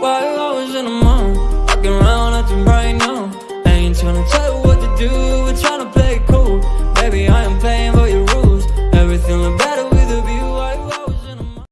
While I was in the mood? Walking around acting bright now